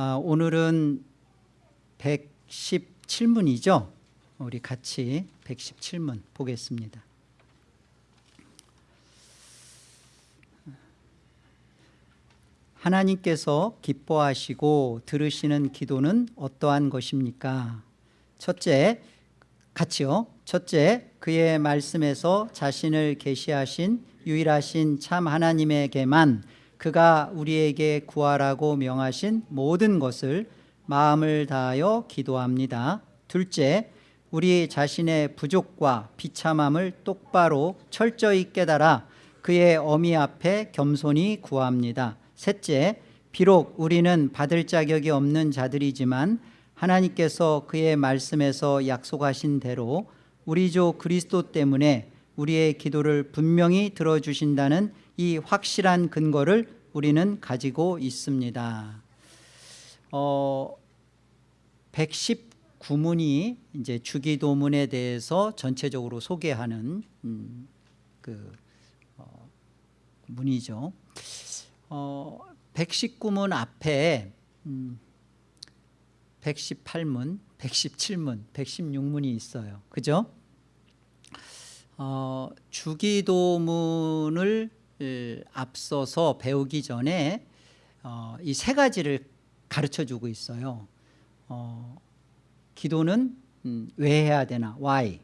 아, 오늘은 117문이죠. 우리 같이 117문 보겠습니다. 하나님께서 기뻐하시고 들으시는 기도는 어떠한 것입니까? 첫째, 같이요. 첫째, 그의 말씀에서 자신을 계시하신 유일하신 참 하나님에게만 그가 우리에게 구하라고 명하신 모든 것을 마음을 다하여 기도합니다. 둘째, 우리 자신의 부족과 비참함을 똑바로 철저히 깨달아 그의 어미 앞에 겸손히 구합니다. 셋째, 비록 우리는 받을 자격이 없는 자들이지만 하나님께서 그의 말씀에서 약속하신 대로 우리 조 그리스도 때문에 우리의 기도를 분명히 들어주신다는 이 확실한 근거를 우리는 가지고 있습니다. 어, 119문이 이제 주기도문에 대해서 전체적으로 소개하는 음, 그 어, 문이죠. 어, 119문 앞에 음, 118문, 117문, 116문이 있어요. 그죠? 어, 주기도문을 앞서서 배우기 전에 어, 이세 가지를 가르쳐 주고 있어요. 어, 기도는 음, 왜 해야 되나? why.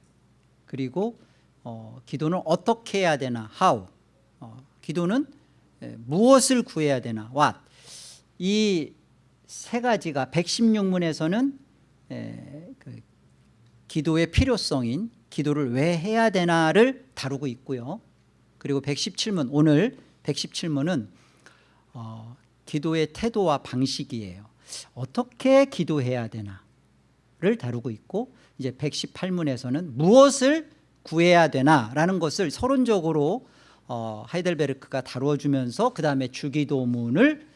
그리고 어, 기도는 어떻게 해야 되나? how. 어, 기도는 에, 무엇을 구해야 되나? what. 이 세 가지가 116문에서는 에, 그 기도의 필요성인 기도를 왜 해야 되나를 다루고 있고요. 그리고 117문 오늘 117문은 어, 기도의 태도와 방식이에요. 어떻게 기도해야 되나를 다루고 있고 이제 118문에서는 무엇을 구해야 되나라는 것을 서론적으로 어, 하이델베르크가 다루어주면서 그 다음에 주기도문을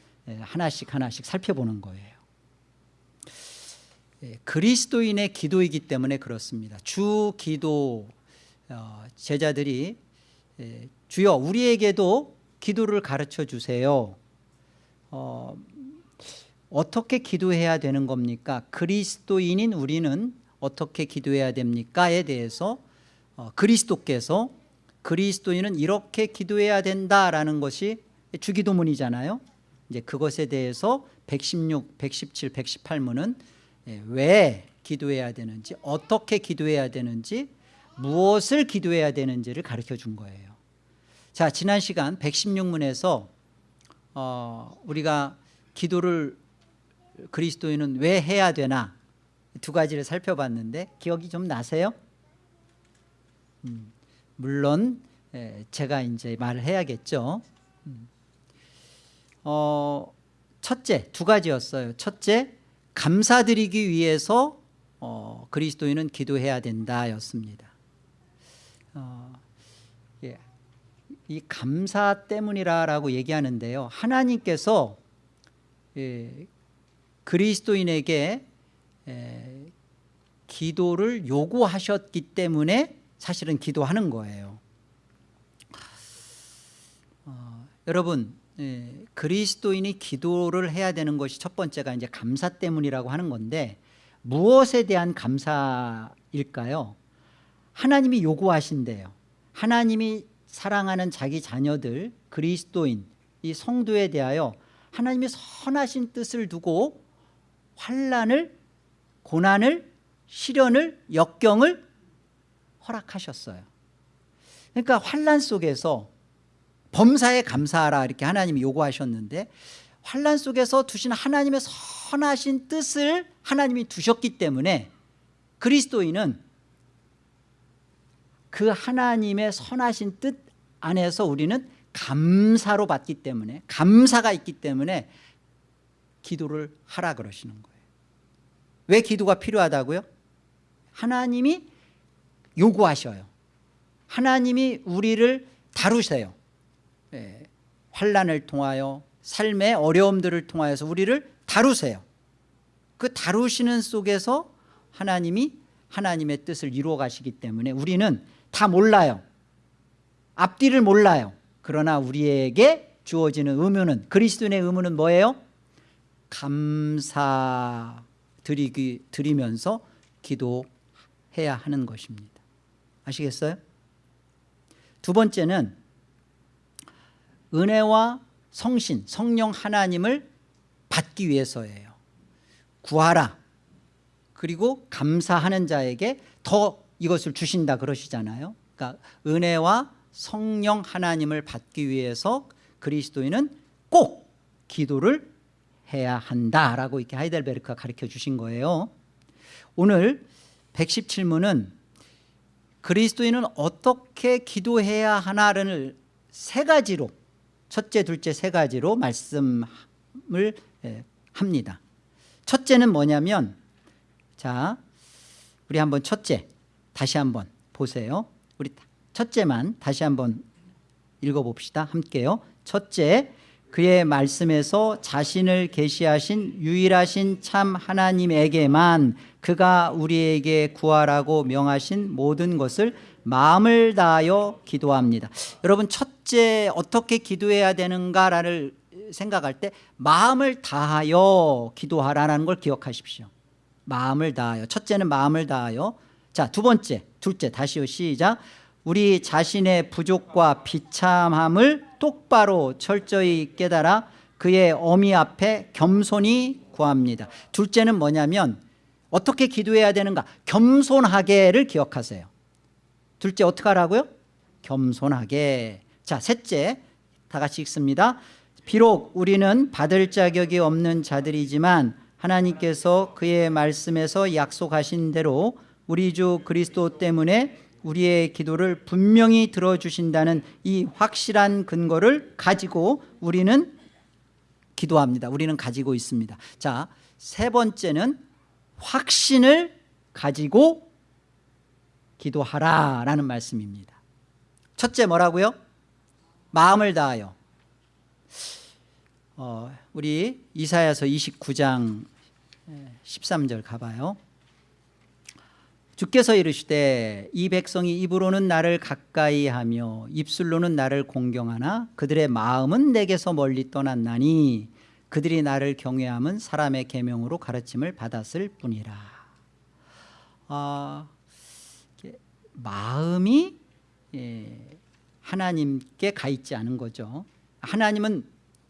하나씩 하나씩 살펴보는 거예요. 예, 그리스도인의 기도이기 때문에 그렇습니다. 주 기도 어, 제자들이 예, 주여 우리에게도 기도를 가르쳐 주세요. 어, 어떻게 기도해야 되는 겁니까? 그리스도인인 우리는 어떻게 기도해야 됩니까?에 대해서 어, 그리스도께서 그리스도인은 이렇게 기도해야 된다라는 것이 주기도문이잖아요. 이제 그것에 대해서 116, 117, 118문은 왜 기도해야 되는지 어떻게 기도해야 되는지 무엇을 기도해야 되는지를 가르쳐 준 거예요. 자 지난 시간 116문에서 어, 우리가 기도를 그리스도인은 왜 해야 되나 두 가지를 살펴봤는데 기억이 좀 나세요? 음, 물론 에, 제가 이제 말을 해야겠죠. 음. 어, 첫째 두 가지였어요. 첫째 감사드리기 위해서 어, 그리스도인은 기도해야 된다였습니다. 어, 예. 이 감사 때문이라고 얘기하는데요. 하나님께서 예, 그리스도인에게 예, 기도를 요구하셨기 때문에 사실은 기도하는 거예요. 어, 여러분 예, 그리스도인이 기도를 해야 되는 것이 첫 번째가 이제 감사 때문이라고 하는 건데 무엇에 대한 감사일까요? 하나님이 요구하신대요. 하나님이 사랑하는 자기 자녀들 그리스도인 이 성도에 대하여 하나님이 선하신 뜻을 두고 환란을 고난을 시련을 역경을 허락하셨어요. 그러니까 환란 속에서 범사에 감사하라 이렇게 하나님이 요구하셨는데 환란 속에서 두신 하나님의 선하신 뜻을 하나님이 두셨기 때문에 그리스도인은 그 하나님의 선하신 뜻 안에서 우리는 감사로 받기 때문에 감사가 있기 때문에 기도를 하라 그러시는 거예요. 왜 기도가 필요하다고요? 하나님이 요구하셔요. 하나님이 우리를 다루세요. 예, 환란을 통하여 삶의 어려움들을 통하여서 우리를 다루세요. 그 다루시는 속에서 하나님이 하나님의 뜻을 이루어 가시기 때문에 우리는 다 몰라요. 앞뒤를 몰라요. 그러나 우리에게 주어지는 의무는 그리스도인의 의무는 뭐예요? 감사 드리기, 드리면서 기도해야 하는 것입니다. 아시겠어요? 두 번째는 은혜와 성신, 성령 하나님을 받기 위해서예요. 구하라. 그리고 감사하는 자에게 더 이것을 주신다 그러시잖아요. 그러니까 은혜와 성령 하나님을 받기 위해서 그리스도인은 꼭 기도를 해야 한다라고 이렇게 하이델베르크가 가르쳐 주신 거예요. 오늘 117문은 그리스도인은 어떻게 기도해야 하나를 세 가지로 첫째 둘째 세 가지로 말씀을 예, 합니다. 첫째는 뭐냐면 자 우리 한번 첫째 다시 한번 보세요. 우리 첫째만 다시 한번 읽어봅시다. 함께요. 첫째 그의 말씀에서 자신을 계시하신 유일하신 참 하나님에게만 그가 우리에게 구하라고 명하신 모든 것을 마음을 다하여 기도합니다. 여러분 첫째 어떻게 기도해야 되는가를 생각할 때 마음을 다하여 기도하라는 걸 기억하십시오. 마음을 다하여. 첫째는 마음을 다하여 자 두 번째 둘째 다시요 시작. 우리 자신의 부족과 비참함을 똑바로 철저히 깨달아 그의 어미 앞에 겸손히 구합니다. 둘째는 뭐냐면 어떻게 기도해야 되는가? 겸손하게를 기억하세요. 둘째 어떻게 하라고요? 겸손하게. 자 셋째 다 같이 읽습니다. 비록 우리는 받을 자격이 없는 자들이지만 하나님께서 그의 말씀에서 약속하신 대로 우리 주 그리스도 때문에 우리의 기도를 분명히 들어주신다는 이 확실한 근거를 가지고 우리는 기도합니다. 우리는 가지고 있습니다. 자 세 번째는 확신을 가지고 기도하라 라는 말씀입니다. 첫째 뭐라고요? 마음을 다하여. 어, 우리 이사야서 29장 13절 가봐요 주께서 이르시되 이 백성이 입으로는 나를 가까이 하며 입술로는 나를 공경하나 그들의 마음은 내게서 멀리 떠났나니 그들이 나를 경외함은 사람의 계명으로 가르침을 받았을 뿐이라. 아, 마음이 예, 하나님께 가 있지 않은 거죠. 하나님은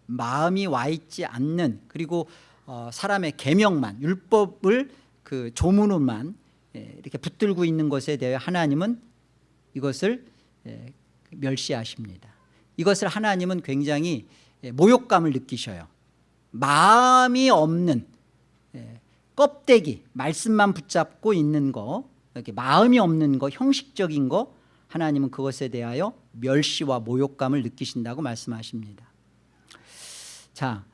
마음이 와 있지 않는 그리고 어, 사람의 계명만 율법을 그 조문으로만 예, 이렇게 붙들고 있는 것에 대해 하나님은 이것을 예, 멸시하십니다. 이것을 하나님은 굉장히 예, 모욕감을 느끼셔요. 마음이 없는 껍데기 말씀만 붙잡고 있는 거 이렇게 마음이 없는 거 형식적인 거 하나님은 그것에 대하여 멸시와 모욕감을 느끼신다고 말씀하십니다. 자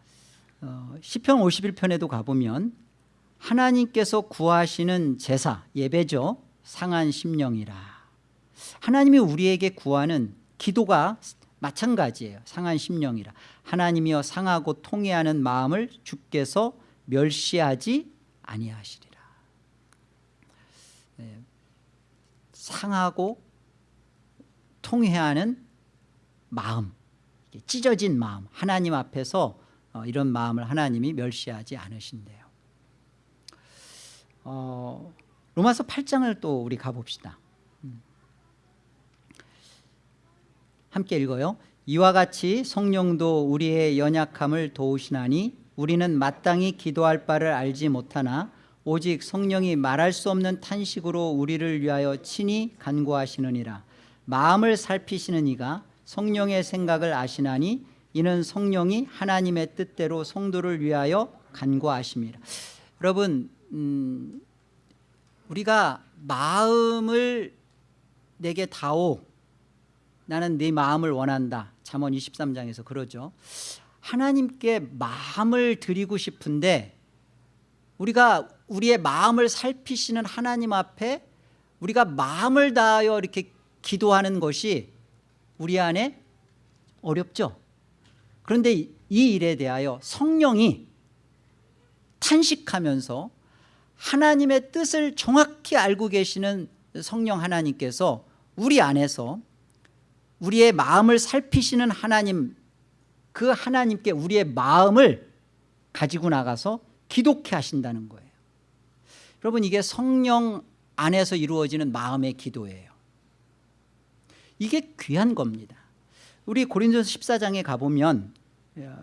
어, 시편 51편에도 가보면 하나님께서 구하시는 제사 예배죠. 상한 심령이라. 하나님이 우리에게 구하는 기도가 마찬가지예요. 상한 심령이라. 하나님이여 상하고 통해하는 마음을 주께서 멸시하지 아니하시리라. 네. 상하고 통해하는 마음 찢어진 마음 하나님 앞에서 어, 이런 마음을 하나님이 멸시하지 않으신대요 어, 로마서 8장을 또 우리 가봅시다. 음. 함께 읽어요 이와 같이 성령도 우리의 연약함을 도우시나니 우리는 마땅히 기도할 바를 알지 못하나 오직 성령이 말할 수 없는 탄식으로 우리를 위하여 친히 간구하시느니라. 마음을 살피시는 이가 성령의 생각을 아시나니 이는 성령이 하나님의 뜻대로 성도를 위하여 간구하심이라 여러분 음, 우리가 마음을 내게 다오. 나는 네 마음을 원한다. 잠언 23장에서 그러죠. 하나님께 마음을 드리고 싶은데 우리가 우리의 마음을 살피시는 하나님 앞에 우리가 마음을 다하여 이렇게 기도하는 것이 우리 안에 어렵죠. 그런데 이 일에 대하여 성령이 탄식하면서 하나님의 뜻을 정확히 알고 계시는 성령 하나님께서 우리 안에서 우리의 마음을 살피시는 하나님 그 하나님께 우리의 마음을 가지고 나가서 기독해 하신다는 거예요. 여러분 이게 성령 안에서 이루어지는 마음의 기도예요. 이게 귀한 겁니다. 우리 고린도서 14장에 가보면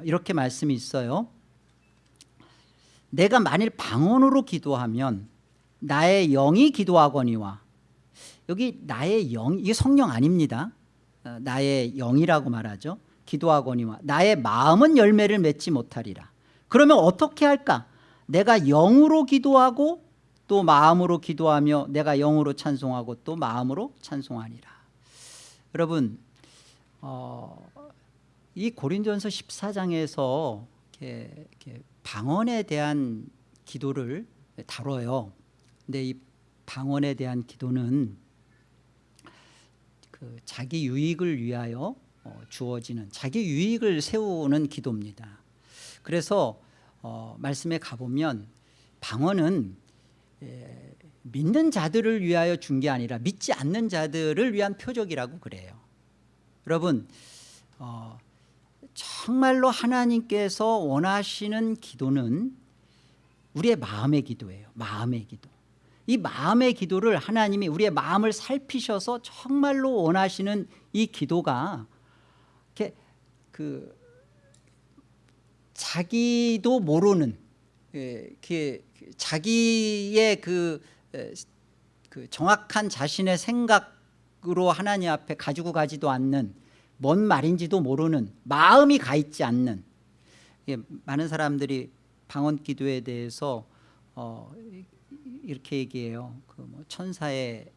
이렇게 말씀이 있어요 내가 만일 방언으로 기도하면 나의 영이 기도하거니와 여기 나의 영 이게 성령 아닙니다. 어, 나의 영이라고 말하죠. 기도하거니와 나의 마음은 열매를 맺지 못하리라. 그러면 어떻게 할까? 내가 영으로 기도하고 또 마음으로 기도하며 내가 영으로 찬송하고 또 마음으로 찬송하니라. 여러분 어, 이 고린전서 14장에서 이렇게, 이렇게 방언에 대한 기도를 다뤄요. 근데 이 방언에 대한 기도는 그 자기 유익을 위하여 어, 주어지는 자기 유익을 세우는 기도입니다. 그래서 어, 말씀에 가보면 방언은 에, 믿는 자들을 위하여 준 게 아니라 믿지 않는 자들을 위한 표적이라고 그래요. 여러분 어, 정말로 하나님께서 원하시는 기도는 우리의 마음의 기도예요. 마음의 기도. 이 마음의 기도를 하나님이 우리의 마음을 살피셔서 정말로 원하시는 이 기도가 이렇게 그 자기도 모르는 예, 자기의 그, 그 정확한 자신의 생각으로 하나님 앞에 가지고 가지도 않는 뭔 말인지도 모르는 마음이 가 있지 않는 많은 사람들이 방언 기도에 대해서 어, 이렇게 얘기해요. 그 뭐 천사의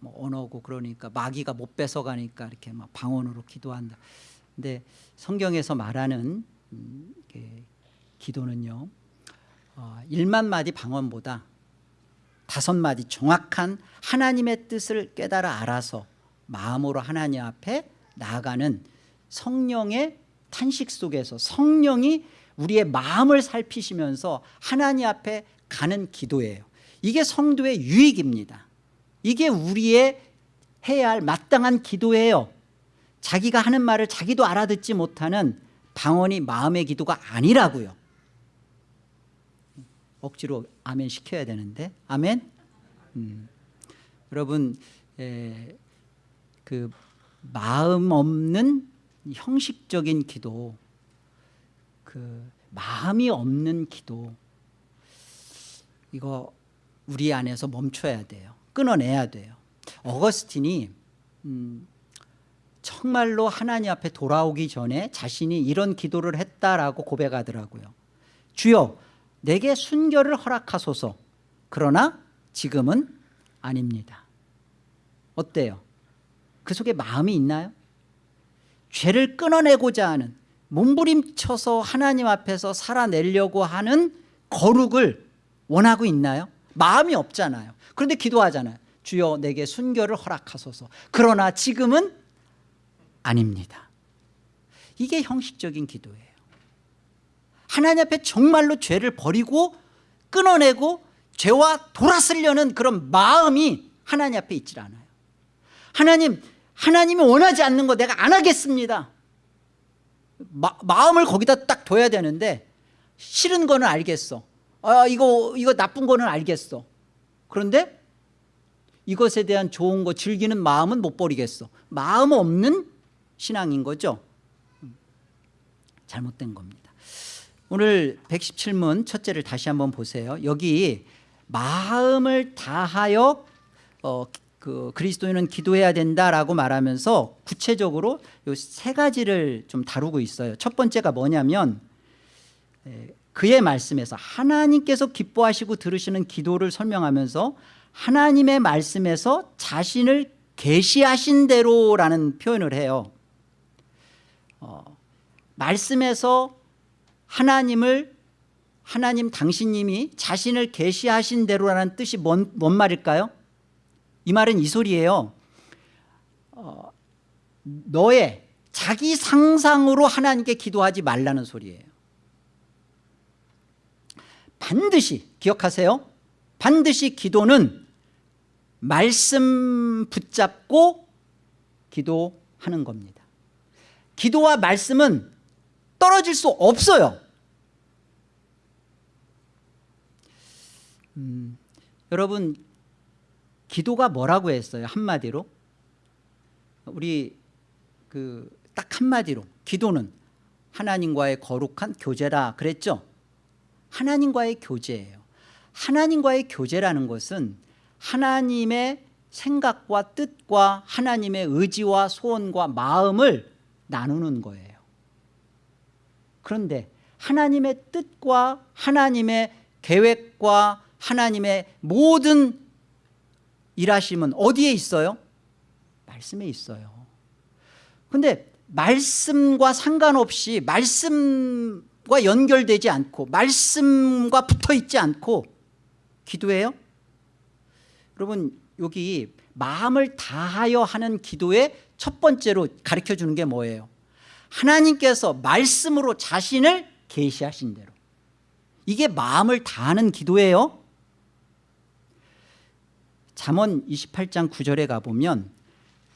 뭐 언어고 그러니까 마귀가 못 뺏어가니까 이렇게 막 방언으로 기도한다. 근데 성경에서 말하는 음, 기도는요. 어, 1만 마디 방언보다 다섯 마디 정확한 하나님의 뜻을 깨달아 알아서 마음으로 하나님 앞에 나아가는 성령의 탄식 속에서 성령이 우리의 마음을 살피시면서 하나님 앞에 가는 기도예요. 이게 성도의 유익입니다. 이게 우리의 해야 할 마땅한 기도예요. 자기가 하는 말을 자기도 알아듣지 못하는 방언이 마음의 기도가 아니라고요. 억지로 아멘 시켜야 되는데. 아멘? 음. 여러분 에, 그 마음 없는 형식적인 기도 그 마음이 없는 기도 이거 우리 안에서 멈춰야 돼요. 끊어내야 돼요. 어거스틴이 음, 정말로 하나님 앞에 돌아오기 전에 자신이 이런 기도를 했다라고 고백하더라고요. 주여 내게 순결을 허락하소서. 그러나 지금은 아닙니다. 어때요? 그 속에 마음이 있나요? 죄를 끊어내고자 하는 몸부림쳐서 하나님 앞에서 살아내려고 하는 거룩을 원하고 있나요? 마음이 없잖아요. 그런데 기도하잖아요. 주여 내게 순결을 허락하소서. 그러나 지금은 아닙니다. 이게 형식적인 기도예요. 하나님 앞에 정말로 죄를 버리고 끊어내고 죄와 돌아서려는 그런 마음이 하나님 앞에 있질 않아요. 하나님 하나님이 원하지 않는 거 내가 안 하겠습니다. 마, 마음을 거기다 딱 둬야 되는데 싫은 거는 알겠어. 아 이거 이거 나쁜 거는 알겠어. 그런데 이것에 대한 좋은 거 즐기는 마음은 못 버리겠어. 마음 없는 신앙인 거죠. 잘못된 겁니다. 오늘 117문 첫째를 다시 한번 보세요. 여기 마음을 다하여 어, 그 그리스도인은 기도해야 된다라고 말하면서 구체적으로 세 가지를 좀 다루고 있어요 첫 번째가 뭐냐면 그의 말씀에서 하나님께서 기뻐하시고 들으시는 기도를 설명하면서 하나님의 말씀에서 자신을 계시하신 대로라는 표현을 해요 어, 말씀에서 하나님을 하나님 당신님이 자신을 계시하신 대로라는 뜻이 뭔, 뭔 말일까요? 이 말은 이 소리예요. 어, 너의 자기 상상으로 하나님께 기도하지 말라는 소리예요. 반드시 기억하세요. 반드시 기도는 말씀 붙잡고 기도하는 겁니다. 기도와 말씀은 떨어질 수 없어요. 음, 여러분 기도가 뭐라고 했어요? 한마디로? 우리 그 딱 한마디로. 기도는 하나님과의 거룩한 교제라 그랬죠? 하나님과의 교제예요. 하나님과의 교제라는 것은 하나님의 생각과 뜻과 하나님의 의지와 소원과 마음을 나누는 거예요. 그런데 하나님의 뜻과 하나님의 계획과 하나님의 모든 일하심은 어디에 있어요? 말씀에 있어요 근데 말씀과 상관없이 말씀과 연결되지 않고 말씀과 붙어있지 않고 기도해요? 여러분 여기 마음을 다하여 하는 기도의 첫 번째로 가르쳐주는 게 뭐예요? 하나님께서 말씀으로 자신을 계시하신 대로 이게 마음을 다하는 기도예요 잠언 28장 9절에 가보면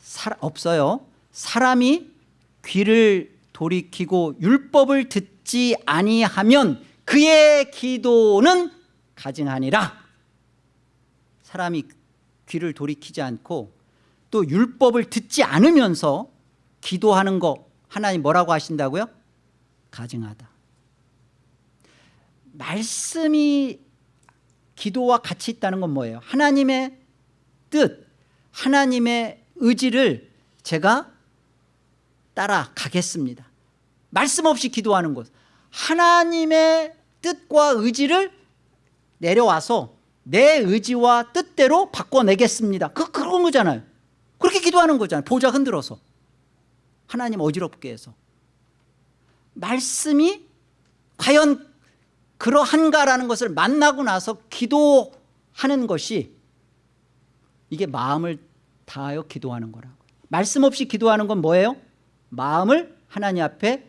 사, 없어요 사람이 귀를 돌이키고 율법을 듣지 아니하면 그의 기도는 가증하니라 사람이 귀를 돌이키지 않고 또 율법을 듣지 않으면서 기도하는 거 하나님 뭐라고 하신다고요? 가증하다 말씀이 기도와 같이 있다는 건 뭐예요? 하나님의 뜻 하나님의 의지를 제가 따라가겠습니다. 말씀 없이 기도하는 것. 하나님의 뜻과 의지를 내려와서 내 의지와 뜻대로 바꿔내겠습니다. 그, 그런 거잖아요. 그렇게 기도하는 거잖아요. 보좌 흔들어서. 하나님 어지럽게 해서. 말씀이 과연 그러한가라는 것을 만나고 나서 기도하는 것이 이게 마음을 다하여 기도하는 거라고. 말씀 없이 기도하는 건 뭐예요? 마음을 하나님 앞에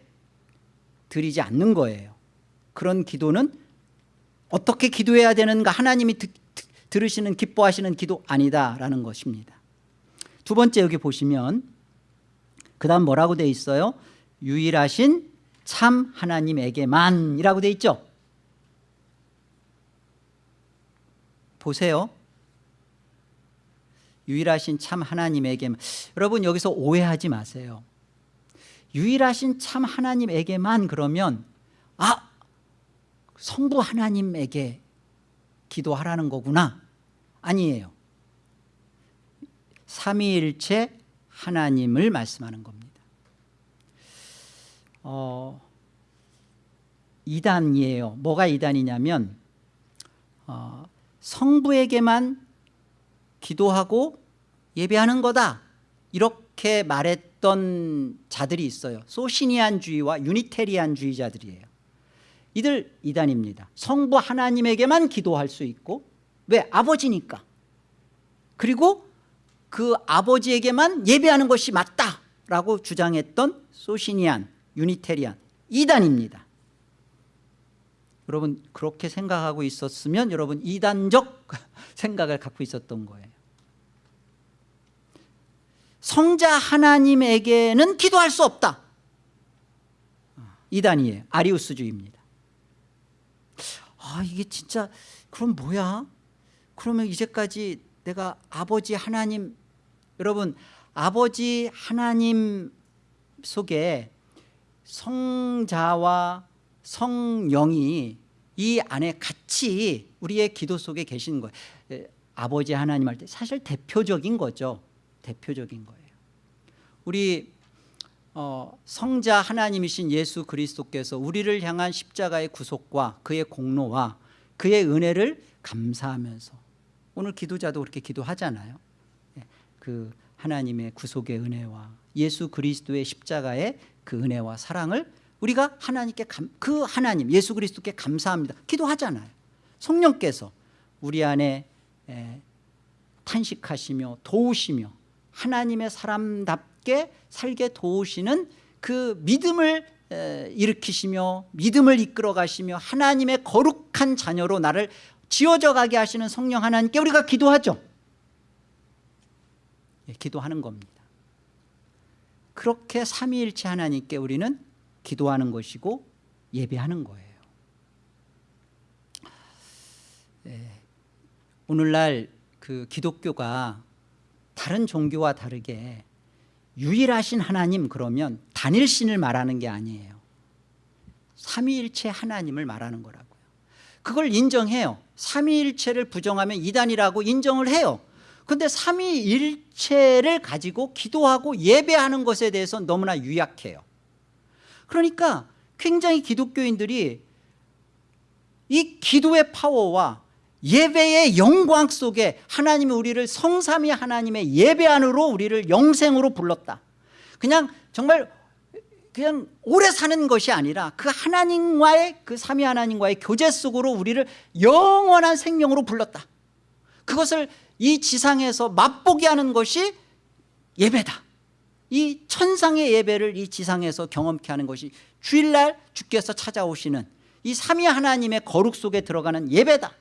드리지 않는 거예요. 그런 기도는 어떻게 기도해야 되는가 하나님이 드, 들으시는 기뻐하시는 기도 아니다라는 것입니다. 두 번째 여기 보시면 그 다음 뭐라고 돼 있어요? 유일하신 참 하나님에게만이라고 돼 있죠? 보세요 유일하신 참 하나님에게만 여러분 여기서 오해하지 마세요. 유일하신 참 하나님에게만 그러면 아 성부 하나님에게 기도하라는 거구나. 아니에요. 삼위일체 하나님을 말씀하는 겁니다. 어, 이단이에요. 뭐가 이단이냐면 어, 성부에게만 기도하고 예배하는 거다. 이렇게 말했던 자들이 있어요. 소시니안주의와 유니테리안주의자들이에요. 이들 이단입니다. 성부 하나님에게만 기도할 수 있고 왜? 아버지니까. 그리고 그 아버지에게만 예배하는 것이 맞다라고 주장했던 소시니안, 유니테리안 이단입니다. 여러분 그렇게 생각하고 있었으면 여러분 이단적 생각을 갖고 있었던 거예요 성자 하나님에게는 기도할 수 없다. 이단이에요 아리우스주의입니다. 아 이게 진짜 그럼 뭐야? 그러면 이제까지 내가 아버지 하나님 여러분 아버지 하나님 속에 성자와 성령이 이 안에 같이 우리의 기도 속에 계시는 거예요. 아버지 하나님 할 때 사실 대표적인 거죠 대표적인 거예요. 우리 어, 성자 하나님이신 예수 그리스도께서 우리를 향한 십자가의 구속과 그의 공로와 그의 은혜를 감사하면서 오늘 기도자도 그렇게 기도하잖아요. 예, 그 하나님의 구속의 은혜와 예수 그리스도의 십자가의 그 은혜와 사랑을 우리가 하나님께 감, 그 하나님 예수 그리스도께 감사합니다. 기도하잖아요. 성령께서 우리 안에 에, 탄식하시며 도우시며 하나님의 사람답게 살게 도우시는 그 믿음을 에, 일으키시며 믿음을 이끌어 가시며 하나님의 거룩한 자녀로 나를 지어져 가게 하시는 성령 하나님께 우리가 기도하죠 예, 기도하는 겁니다 그렇게 삼위일체 하나님께 우리는 기도하는 것이고 예배하는 거예요 예. 오늘날 그 기독교가 다른 종교와 다르게 유일하신 하나님 그러면 단일신을 말하는 게 아니에요. 삼위일체 하나님을 말하는 거라고요. 그걸 인정해요. 삼위일체를 부정하면 이단이라고 인정을 해요. 그런데 삼위일체를 가지고 기도하고 예배하는 것에 대해서 너무나 유약해요. 그러니까 굉장히 기독교인들이 이 기도의 파워와 예배의 영광 속에 하나님이 우리를 성삼위 하나님의 예배 안으로 우리를 영생으로 불렀다. 그냥 정말 그냥 오래 사는 것이 아니라 그 하나님과의 그 삼위 하나님과의 교제 속으로 우리를 영원한 생명으로 불렀다. 그것을 이 지상에서 맛보게 하는 것이 예배다. 이 천상의 예배를 이 지상에서 경험케 하는 것이 주일날 주께서 찾아오시는 이 삼위 하나님의 거룩 속에 들어가는 예배다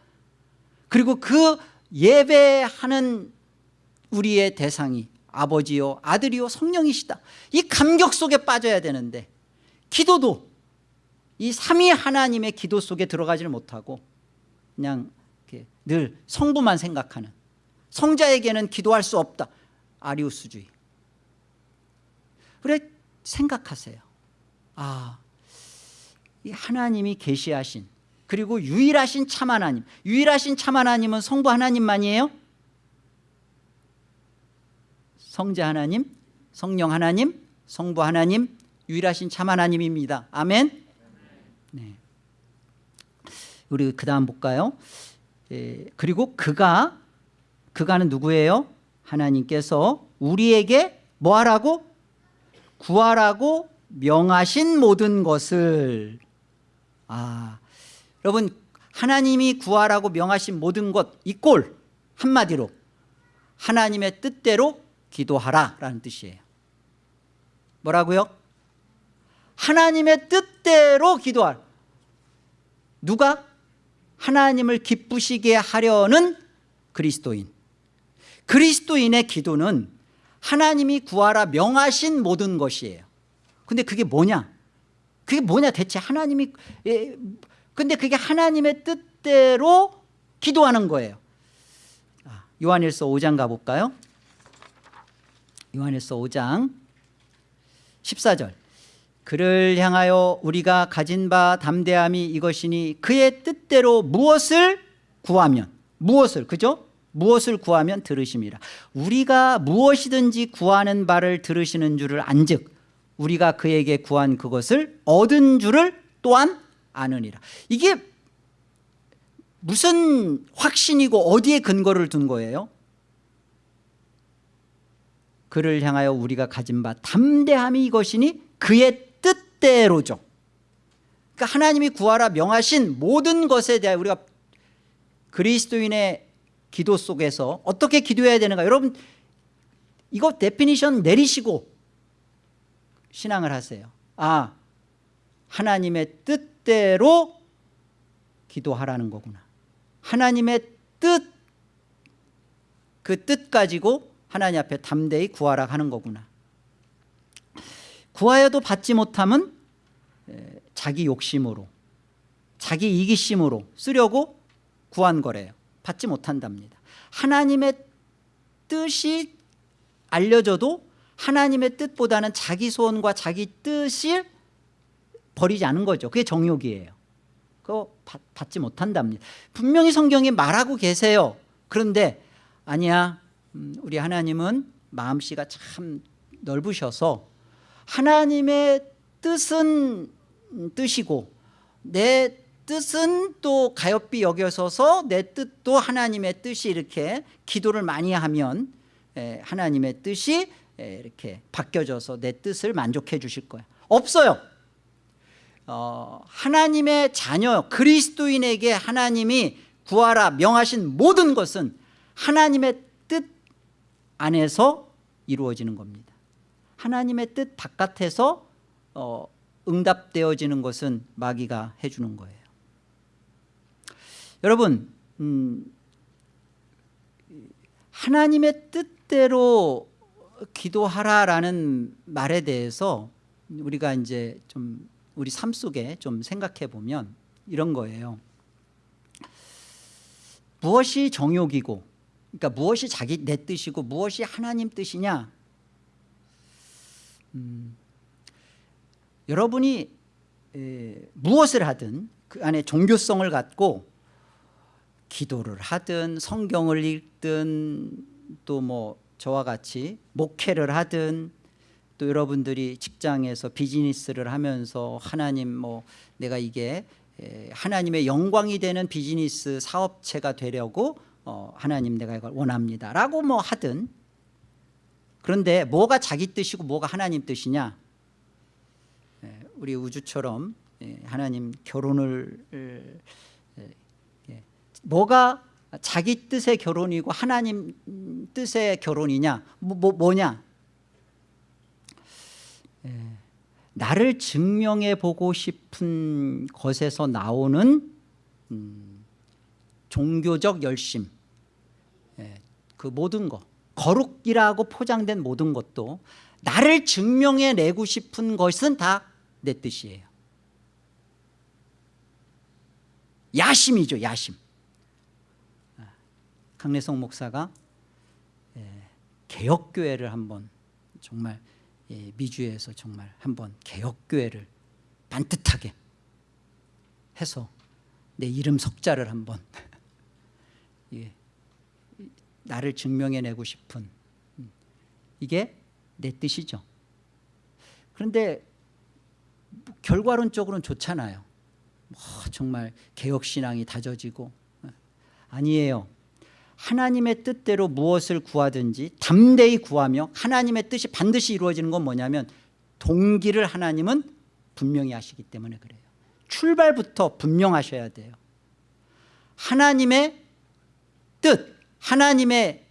그리고 그 예배하는 우리의 대상이 아버지요 아들이요 성령이시다. 이 감격 속에 빠져야 되는데 기도도 이 삼위 하나님의 기도 속에 들어가지를 못하고 그냥 늘 성부만 생각하는 성자에게는 기도할 수 없다. 아리우스주의. 그래 생각하세요. 아, 이 하나님이 계시하신 그리고 유일하신 참 하나님. 유일하신 참 하나님은 성부 하나님만이에요? 성자 하나님 성령 하나님 성부 하나님 유일하신 참 하나님입니다. 아멘. 네. 우리 그 다음 볼까요? 에, 그리고 그가 그가는 누구예요? 하나님께서 우리에게 뭐 하라고? 구하라고 명하신 모든 것을. 아 여러분 하나님이 구하라고 명하신 모든 것 이 꼴 한마디로 하나님의 뜻대로 기도하라 라는 뜻이에요. 뭐라고요? 하나님의 뜻대로 기도하라 누가? 하나님을 기쁘시게 하려는 그리스도인. 그리스도인의 기도는 하나님이 구하라 명하신 모든 것이에요. 근데 그게 뭐냐? 그게 뭐냐? 대체 하나님이 예, 근데 그게 하나님의 뜻대로 기도하는 거예요. 아, 요한일서 5장 가볼까요? 요한일서 5장 14절. 그를 향하여 우리가 가진 바 담대함이 이것이니 그의 뜻대로 무엇을 구하면 무엇을 그죠? 무엇을 구하면 들으심이라. 우리가 무엇이든지 구하는 바를 들으시는 줄을 안즉 우리가 그에게 구한 그것을 얻은 줄을 또한 아느니라. 이게 무슨 확신이고 어디에 근거를 둔 거예요? 그를 향하여 우리가 가진 바 담대함이 이것이니 그의 뜻대로죠. 그러니까 하나님이 구하라 명하신 모든 것에 대하여 우리가 그리스도인의 기도 속에서 어떻게 기도해야 되는가? 여러분 이거 definition 내리시고 신앙을 하세요. 아 하나님의 뜻 대로 기도하라는 거구나. 하나님의 뜻 그 뜻 가지고 하나님 앞에 담대히 구하라 하는 거구나. 구하여도 받지 못함은 자기 욕심으로 자기 이기심으로 쓰려고 구한 거래요. 받지 못한답니다. 하나님의 뜻이 알려져도 하나님의 뜻보다는 자기 소원과 자기 뜻을 버리지 않은 거죠. 그게 정욕이에요. 그거 받지 못한답니다. 분명히 성경에 말하고 계세요. 그런데 아니야. 음, 우리 하나님은 마음씨가 참 넓으셔서 하나님의 뜻은 뜻이고 내 뜻은 또 가엾이 여겨서서 내 뜻도 하나님의 뜻이 이렇게 기도를 많이 하면 하나님의 뜻이 이렇게 바뀌어져서 내 뜻을 만족해 주실 거야. 없어요 어, 하나님의 자녀 그리스도인에게 하나님이 구하라 명하신 모든 것은 하나님의 뜻 안에서 이루어지는 겁니다. 하나님의 뜻 바깥에서 어, 응답되어지는 것은 마귀가 해주는 거예요. 여러분 음, 하나님의 뜻대로 기도하라라는 말에 대해서 우리가 이제 좀 우리 삶 속에 좀 생각해 보면 이런 거예요. 무엇이 정욕이고 그러니까 무엇이 자기 내 뜻이고 무엇이 하나님 뜻이냐? 음, 여러분이 에, 무엇을 하든 그 안에 종교성을 갖고 기도를 하든 성경을 읽든 또 뭐 저와 같이 목회를 하든 또 여러분들이 직장에서 비즈니스를 하면서 하나님 뭐 내가 이게 하나님의 영광이 되는 비즈니스 사업체가 되려고 어 하나님 내가 이걸 원합니다. 라고 뭐 하든. 그런데 뭐가 자기 뜻이고 뭐가 하나님 뜻이냐? 우리 우주처럼 하나님 결혼을 뭐가 자기 뜻의 결혼이고 하나님 뜻의 결혼이냐? 뭐, 뭐 뭐냐 나를 증명해 보고 싶은 것에서 나오는 음, 종교적 열심. 그 모든 것 거룩이라고 포장된 모든 것도 나를 증명해 내고 싶은 것은 다 내 뜻이에요. 야심이죠 야심. 강래성 목사가 개혁교회를 한번 정말 미주에서 정말 한번 개혁교회를 반듯하게 해서 내 이름 석자를 한번 나를 증명해내고 싶은 음, 이게 내 뜻이죠. 그런데 결과론적으로는 좋잖아요. 뭐 정말 개혁신앙이 다져지고 아니에요 하나님의 뜻대로 무엇을 구하든지 담대히 구하며 하나님의 뜻이 반드시 이루어지는 건 뭐냐면 동기를 하나님은 분명히 하시기 때문에 그래요. 출발부터 분명하셔야 돼요. 하나님의 뜻 하나님의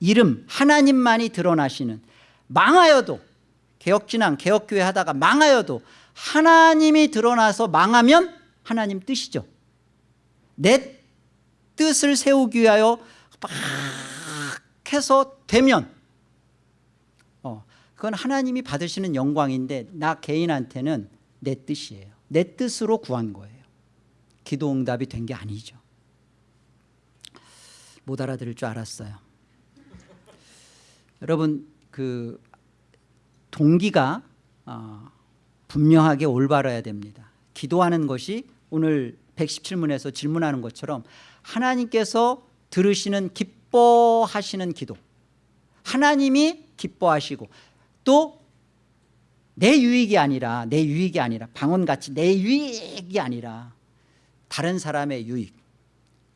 이름 하나님만이 드러나시는 망하여도 개혁진앙 개혁교회 하다가 망하여도 하나님이 드러나서 망하면 하나님 뜻이죠. 내 뜻을 세우기 위하여 막 해서 되면 어, 그건 하나님이 받으시는 영광인데 나 개인한테는 내 뜻이에요. 내 뜻으로 구한 거예요. 기도 응답이 된 게 아니죠. 못 알아들을 줄 알았어요. 여러분 그 동기가 어, 분명하게 올바라야 됩니다. 기도하는 것이 오늘 117문에서 질문하는 것처럼 하나님께서 들으시는 기뻐하시는 기도 하나님이 기뻐하시고 또 내 유익이 아니라 내 유익이 아니라 방언같이 내 유익이 아니라 다른 사람의 유익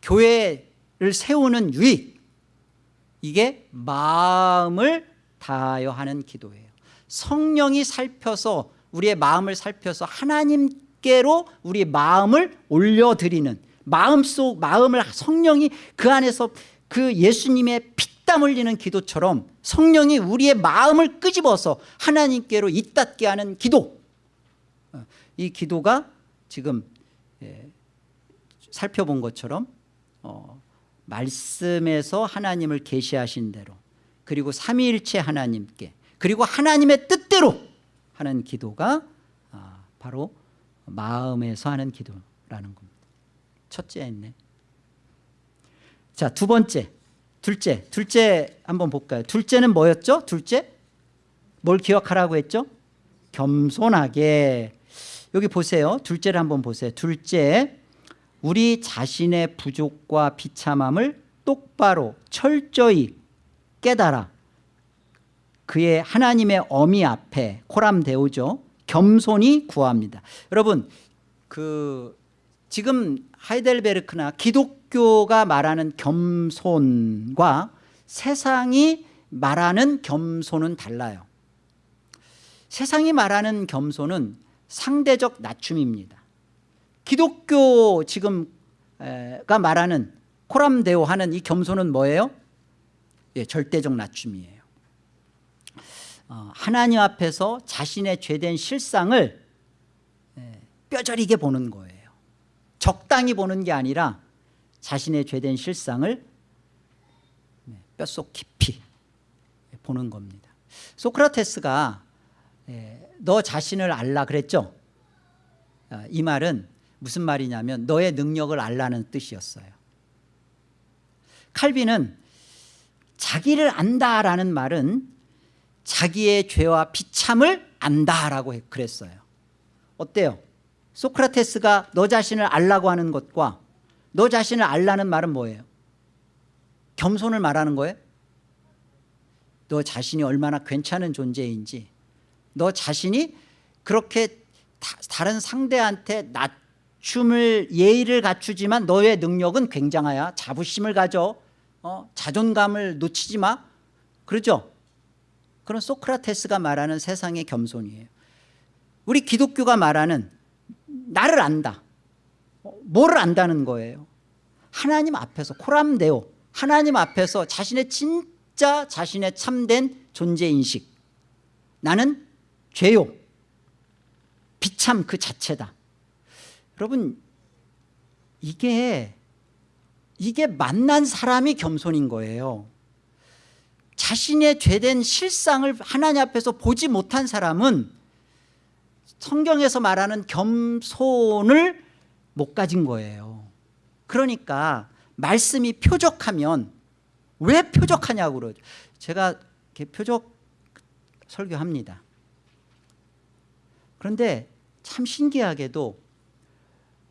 교회를 세우는 유익 이게 마음을 다하여 하는 기도예요. 성령이 살펴서 우리의 마음을 살펴서 하나님께로 우리 마음을 올려드리는 마음속 마음을 성령이 그 안에서 그 예수님의 피땀 흘리는 기도처럼 성령이 우리의 마음을 끄집어서 하나님께로 잇닿게 하는 기도. 어, 이 기도가 지금 예, 살펴본 것처럼 어, 말씀에서 하나님을 계시하신 대로 그리고 삼위일체 하나님께 그리고 하나님의 뜻대로 하는 기도가 아, 바로 마음에서 하는 기도라는 겁니다 첫째 했네. 자 두 번째. 둘째. 둘째 한번 볼까요? 둘째는 뭐였죠? 둘째? 뭘 기억하라고 했죠? 겸손하게. 여기 보세요. 둘째를 한번 보세요. 둘째. 우리 자신의 부족과 비참함을 똑바로 철저히 깨달아 그의 하나님의 어미 앞에 코람데오죠. 겸손히 구합니다. 여러분 그 지금 하이델베르크나 기독교가 말하는 겸손과 세상이 말하는 겸손은 달라요. 세상이 말하는 겸손은 상대적 낮춤입니다. 기독교 지금가 말하는 코람데오 하는 이 겸손은 뭐예요? 예, 절대적 낮춤이에요. 어, 하나님 앞에서 자신의 죄된 실상을 예, 뼈저리게 보는 거예요 적당히 보는 게 아니라 자신의 죄된 실상을 네, 뼛속 깊이 보는 겁니다. 소크라테스가 예, 너 자신을 알라 그랬죠? 아, 이 말은 무슨 말이냐면 너의 능력을 알라는 뜻이었어요. 칼빈은 자기를 안다라는 말은 자기의 죄와 비참을 안다라고 그랬어요. 어때요? 소크라테스가 너 자신을 알라고 하는 것과 너 자신을 알라는 말은 뭐예요? 겸손을 말하는 거예요? 너 자신이 얼마나 괜찮은 존재인지 너 자신이 그렇게 다, 른 상대한테 낮춤을 예의를 갖추지만 너의 능력은 굉장하야 자부심을 가져 어? 자존감을 놓치지 마 그러죠 그런 소크라테스가 말하는 세상의 겸손이에요 우리 기독교가 말하는 나를 안다. 뭐를 안다는 거예요? 하나님 앞에서 코람데오. 하나님 앞에서 자신의 진짜 자신의 참된 존재인식. 나는 죄요. 비참 그 자체다. 여러분 이게 이게 만난 사람이 겸손인 거예요. 자신의 죄된 실상을 하나님 앞에서 보지 못한 사람은 성경에서 말하는 겸손을 못 가진 거예요. 그러니까 말씀이 표적하면 왜 표적하냐고 그러죠. 제가 표적 설교합니다. 그런데 참 신기하게도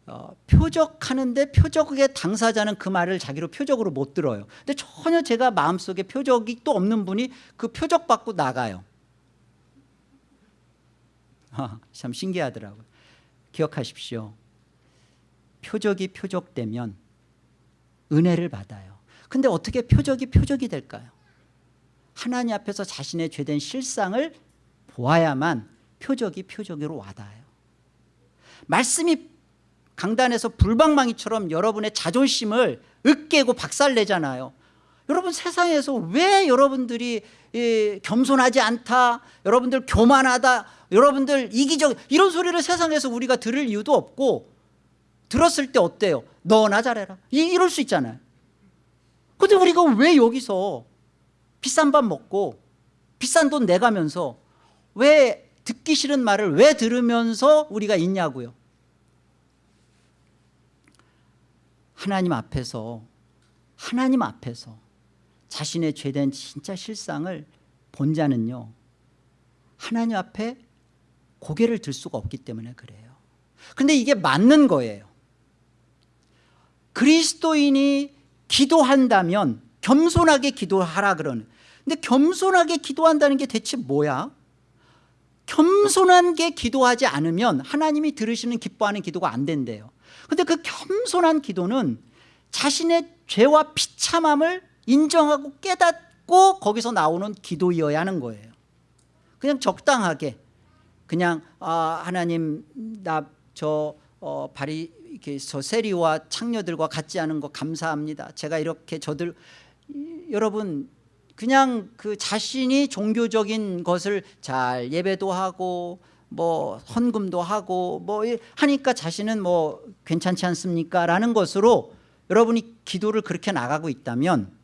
어, 표적하는데 표적의 당사자는 그 말을 자기로 표적으로 못 들어요. 근데 전혀 제가 마음속에 표적이 또 없는 분이 그 표적 받고 나가요. 아, 참 신기하더라고요. 기억하십시오. 표적이 표적되면 은혜를 받아요. 근데 어떻게 표적이 표적이 될까요? 하나님 앞에서 자신의 죄된 실상을 보아야만 표적이 표적으로 와닿아요. 말씀이 강단에서 불방망이처럼 여러분의 자존심을 으깨고 박살내잖아요 여러분 세상에서 왜 여러분들이 겸손하지 않다 여러분들 교만하다 여러분들 이기적 이런 소리를 세상에서 우리가 들을 이유도 없고 들었을 때 어때요? 너나 잘해라. 이럴 수 있잖아요. 근데 우리가 왜 여기서 비싼 밥 먹고 비싼 돈 내가면서 왜 듣기 싫은 말을 왜 들으면서 우리가 있냐고요? 하나님 앞에서 하나님 앞에서 자신의 죄된 진짜 실상을 본 자는요 하나님 앞에 고개를 들 수가 없기 때문에 그래요. 근데 이게 맞는 거예요. 그리스도인이 기도한다면 겸손하게 기도하라 그러는. 근데 겸손하게 기도한다는 게 대체 뭐야? 겸손한 게 기도하지 않으면 하나님이 들으시는 기뻐하는 기도가 안 된대요. 근데 그 겸손한 기도는 자신의 죄와 비참함을 인정하고 깨닫고 거기서 나오는 기도이어야 하는 거예요. 그냥 적당하게. 그냥 아 하나님 나저 어, 발이 이렇게 저 세리와 창녀들과 같지 않은 거 감사합니다. 제가 이렇게 저들 여러분 그냥 그 자신이 종교적인 것을 잘 예배도 하고 뭐 헌금도 하고 뭐 하니까 자신은 뭐 괜찮지 않습니까? 라는 것으로 여러분이 기도를 그렇게 나가고 있다면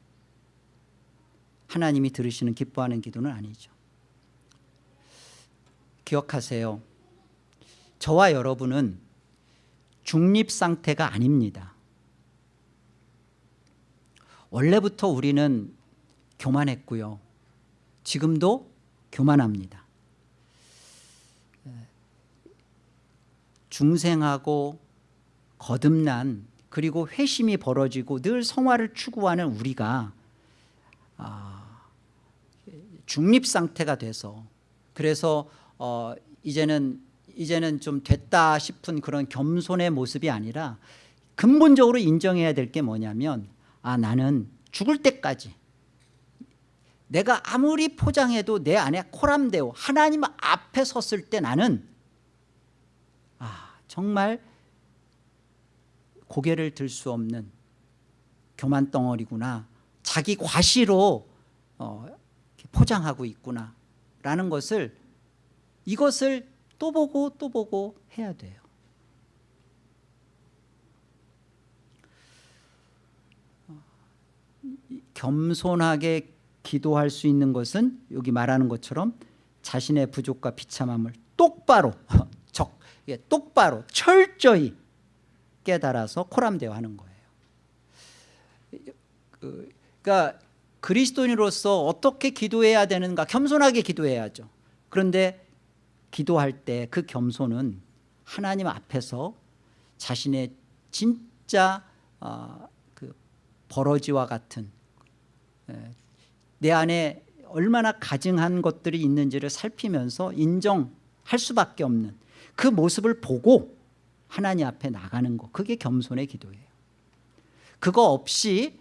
하나님이 들으시는 기뻐하는 기도는 아니죠. 기억하세요. 저와 여러분은 중립 상태가 아닙니다. 원래부터 우리는 교만했고요. 지금도 교만합니다. 중생하고 거듭난 그리고 회심이 벌어지고 늘 성화를 추구하는 우리가 아, 중립 상태가 돼서 그래서 어, 이제는 이제는 좀 됐다 싶은 그런 겸손의 모습이 아니라 근본적으로 인정해야 될 게 뭐냐면 아 나는 죽을 때까지 내가 아무리 포장해도 내 안에 코람되어 하나님 앞에 섰을 때 나는 정말 고개를 들 수 없는 교만 덩어리구나. 자기 과시로 어, 포장하고 있구나 라는 것을 이것을 또 보고 또 보고 해야 돼요. 겸손하게 기도할 수 있는 것은 여기 말하는 것처럼 자신의 부족과 비참함을 똑바로 예, 똑바로 철저히 깨달아서 코람대어 하는 거예요. 그, 그러니까 그리스도인으로서 어떻게 기도해야 되는가 겸손하게 기도해야죠. 그런데 기도할 때 그 겸손은 하나님 앞에서 자신의 진짜 어, 그 버러지와 같은 에, 내 안에 얼마나 가증한 것들이 있는지를 살피면서 인정할 수밖에 없는 그 모습을 보고 하나님 앞에 나가는 것 그게 겸손의 기도예요. 그거 없이 에,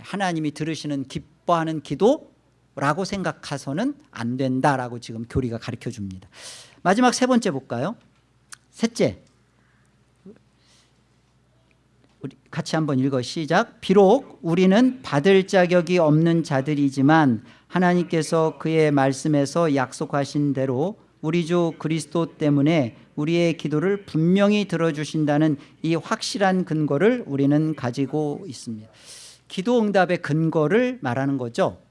하나님이 들으시는 기뻐하는 기도라고 생각해서는 안 된다라고 지금 교리가 가르쳐 줍니다. 마지막 세 번째 볼까요? 셋째. 우리 같이 한번 읽어 시작. 비록 우리는 받을 자격이 없는 자들이지만 하나님께서 그의 말씀에서 약속하신 대로 우리 주 그리스도 때문에 우리의 기도를 분명히 들어주신다는 이 확실한 근거를 우리는 가지고 있습니다 기도 응답의 근거를 말하는 거죠.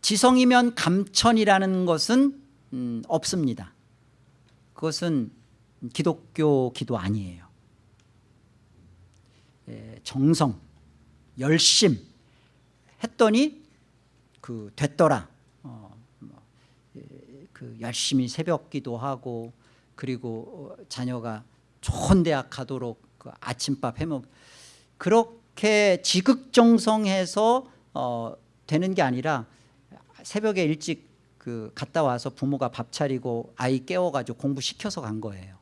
지성이면 감천이라는 것은 음, 없습니다. 그것은 기독교 기도 아니에요. 예, 정성, 열심 했더니 그 됐더라. 어, 뭐, 예, 그 열심히 새벽 기도하고 그리고 어, 자녀가 좋은 대학 가도록 그 아침밥 해먹 그렇게 지극정성해서 어, 되는 게 아니라 새벽에 일찍 그 갔다 와서 부모가 밥 차리고 아이 깨워가지고 공부시켜서 간 거예요.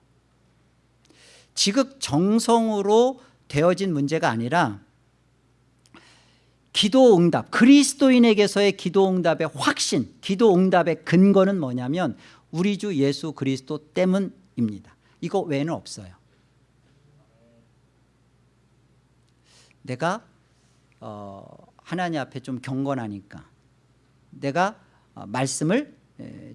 지극정성으로 되어진 문제가 아니라 기도 응답 그리스도인에게서의 기도 응답의 확신 기도 응답의 근거는 뭐냐면 우리 주 예수 그리스도 때문입니다 이거 외에는 없어요 내가 어, 하나님 앞에 좀 경건하니까 내가 어, 말씀을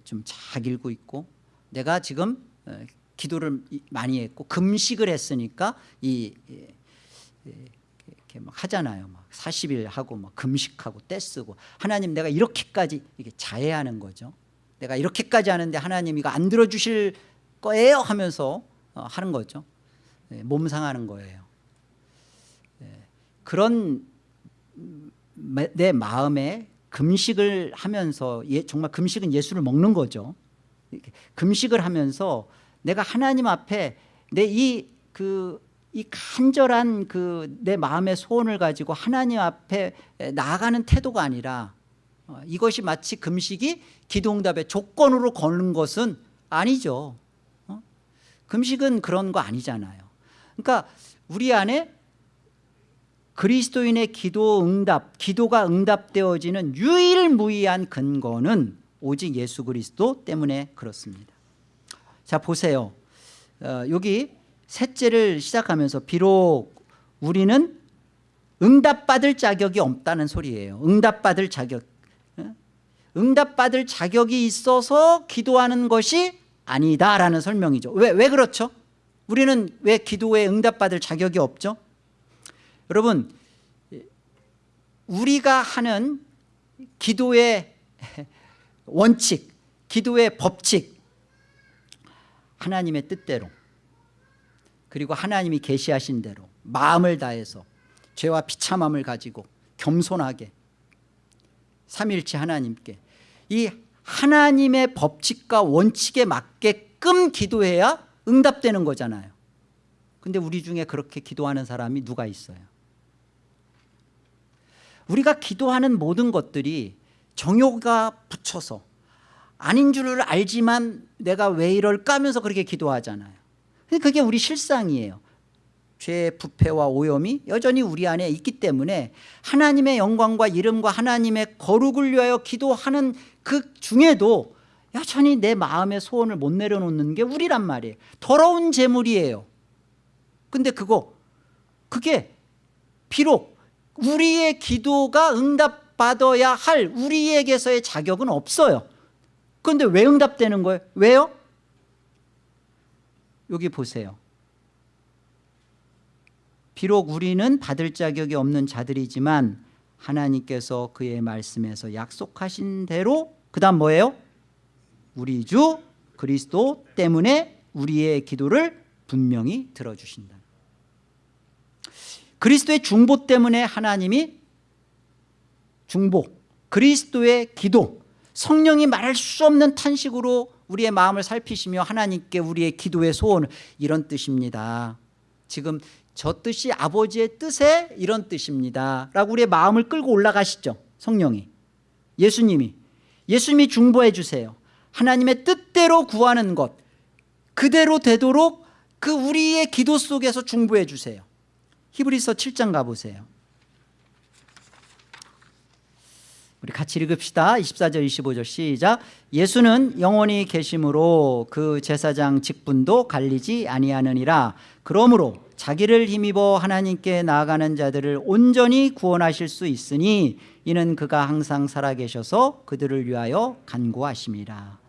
좀 잘 읽고 있고 내가 지금 어, 기도를 많이 했고 금식을 했으니까 이 이렇게 막 하잖아요. 막 40일 하고 막 금식하고 떼쓰고 하나님 내가 이렇게까지 이게 자해하는 거죠. 내가 이렇게까지 하는데 하나님 이거 안 들어주실 거예요 하면서 어, 하는 거죠. 네, 몸 상하는 거예요. 네, 그런 내 마음에 금식을 하면서 예, 정말 금식은 예수를 먹는 거죠. 금식을 하면서 내가 하나님 앞에 내 이 그 이 간절한 그 내 마음의 소원을 가지고 하나님 앞에 나아가는 태도가 아니라 어, 이것이 마치 금식이 기도응답의 조건으로 거는 것은 아니죠 어? 금식은 그런 거 아니잖아요 그러니까 우리 안에 그리스도인의 기도 응답 기도가 응답되어지는 유일무이한 근거는 오직 예수 그리스도 때문에 그렇습니다. 자 보세요. 어, 여기 셋째를 시작하면서 비록 우리는 응답받을 자격이 없다는 소리예요. 응답받을 자격 응답받을 자격이 있어서 기도하는 것이 아니다라는 설명이죠. 왜, 왜 그렇죠? 우리는 왜 기도에 응답받을 자격이 없죠? 여러분 우리가 하는 기도의 원칙 기도의 법칙 하나님의 뜻대로 그리고 하나님이 계시하신 대로 마음을 다해서 죄와 비참함을 가지고 겸손하게 삼일체 하나님께 이 하나님의 법칙과 원칙에 맞게끔 기도해야 응답되는 거잖아요. 근데 우리 중에 그렇게 기도하는 사람이 누가 있어요 우리가 기도하는 모든 것들이 정욕가 붙여서 아닌 줄을 알지만 내가 왜 이럴까 하면서 그렇게 기도하잖아요. 그게 우리 실상이에요. 죄의 부패와 오염이 여전히 우리 안에 있기 때문에 하나님의 영광과 이름과 하나님의 거룩을 위하여 기도하는 그 중에도 여전히 내 마음의 소원을 못 내려놓는 게 우리란 말이에요. 더러운 재물이에요. 근데 그거 그게 비록 우리의 기도가 응답받아야 할 우리에게서의 자격은 없어요 그런데 왜 응답되는 거예요? 왜요? 여기 보세요 비록 우리는 받을 자격이 없는 자들이지만 하나님께서 그의 말씀에서 약속하신 대로 그 다음 뭐예요? 우리 주 그리스도 때문에 우리의 기도를 분명히 들어주신다 그리스도의 중보 때문에 하나님이 중보 그리스도의 기도 성령이 말할 수 없는 탄식으로 우리의 마음을 살피시며 하나님께 우리의 기도의 소원 이런 뜻입니다. 지금 저 뜻이 아버지의 뜻에 이런 뜻입니다. 라고 우리의 마음을 끌고 올라가시죠 성령이. 예수님이. 예수님이 중보해 주세요. 하나님의 뜻대로 구하는 것 그대로 되도록 그 우리의 기도 속에서 중보해 주세요 히브리서 7장 가보세요. 우리 같이 읽읍시다. 24절 25절 시작. 예수는 영원히 계심으로 그 제사장 직분도 갈리지 아니하느니라. 그러므로 자기를 힘입어 하나님께 나아가는 자들을 온전히 구원하실 수 있으니 이는 그가 항상 살아계셔서 그들을 위하여 간구하심이라.